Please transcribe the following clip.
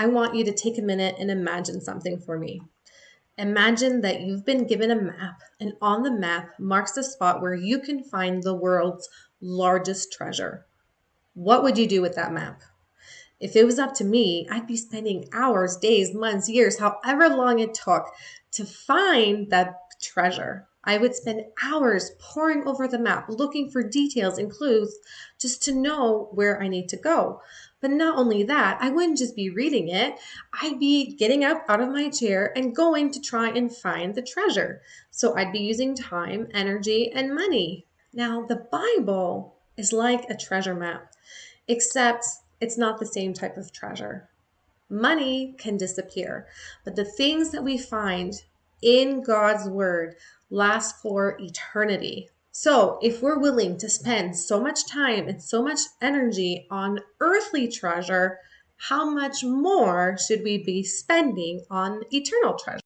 I want you to take a minute and imagine something for me. Imagine that you've been given a map, and on the map marks the spot where you can find the world's largest treasure. What would you do with that map? If it was up to me, I'd be spending hours, days, months, years, however long it took to find that treasure. I would spend hours poring over the map, looking for details and clues just to know where I need to go. But not only that, I wouldn't just be reading it, I'd be getting up out of my chair and going to try and find the treasure. So I'd be using time, energy, and money. Now, the Bible is like a treasure map, except it's not the same type of treasure. Money can disappear, but the things that we find in God's word last for eternity. So, if we're willing to spend so much time and so much energy on earthly treasure, how much more should we be spending on eternal treasure?